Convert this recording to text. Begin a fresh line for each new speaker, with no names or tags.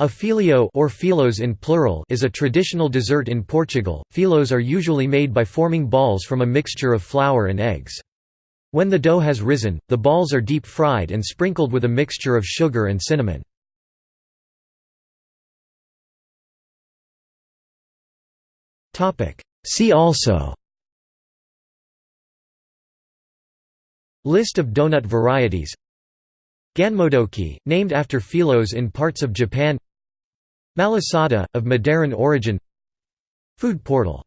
A filhó or filhós in plural is a traditional dessert in Portugal. Filhós are usually made by forming balls from a mixture of flour and eggs. When the dough has risen, the balls are deep fried and sprinkled with a mixture of sugar and cinnamon. Topic: See also List of donut varieties Ganmodoki, named after filhós in parts of Japan Malasada, of Madeiran origin. Food portal